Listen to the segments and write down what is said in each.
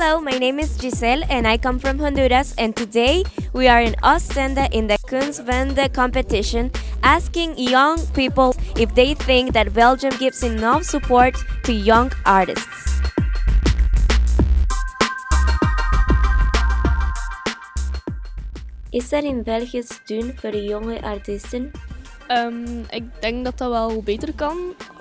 Hello, my name is Giselle and I come from Honduras and today we are in Ostende in the Kunstwende competition asking young people if they think that Belgium gives enough support to young artists. Is er in België steun voor jonge artiesten? Um, ik denk dat dat wel beter kan.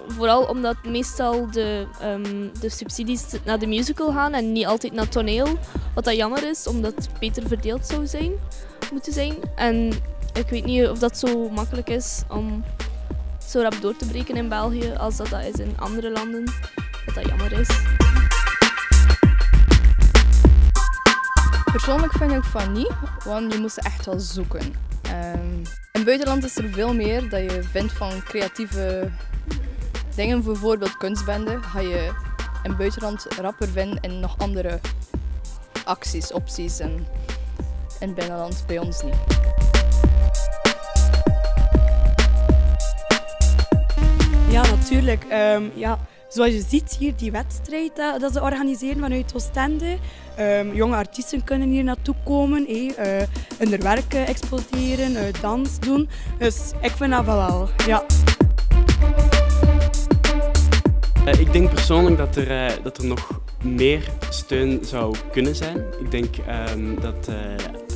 Vooral omdat meestal de, um, de subsidies naar de musical gaan en niet altijd naar toneel. Wat dat jammer is, omdat het beter verdeeld zou zijn, moeten zijn. En ik weet niet of dat zo makkelijk is om zo rap door te breken in België als dat, dat is in andere landen. Wat dat jammer is. Persoonlijk vind ik van niet, want je moest echt wel zoeken. Um, in het buitenland is er veel meer dat je vindt van creatieve dingen, bijvoorbeeld kunstbenden, ga je in buitenland rapper vinden en nog andere acties, opties en in binnenland bij ons niet. Ja, natuurlijk. Um, ja zoals je ziet hier, die wedstrijd dat, ze organiseren vanuit Oostende. Um, jonge artiesten kunnen hier naartoe komen, hey, uh, hun werk exporteren, uh, dans doen. Dus ik vind dat wel, ja. Uh, ik denk persoonlijk dat er, dat er nog meer steun zou kunnen zijn. Ik denk um, dat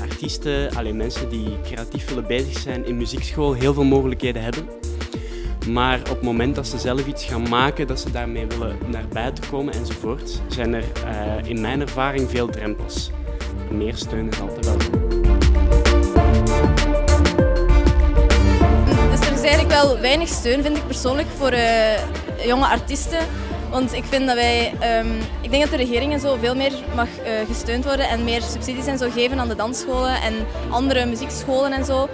artiesten, alleen mensen die creatief willen bezig zijn in muziekschool, heel veel mogelijkheden hebben. Maar op het moment dat ze zelf iets gaan maken, dat ze daarmee willen naar buiten komen enzovoort, zijn er uh, in mijn ervaring veel drempels. Meer steun is altijd wel Dus er is eigenlijk wel weinig steun, vind ik persoonlijk, voor uh, jonge artiesten. Want ik vind dat wij, um, ik denk dat de regering en zo veel meer mag uh, gesteund worden en meer subsidies en zo geven aan de dansscholen en andere muziekscholen en zo.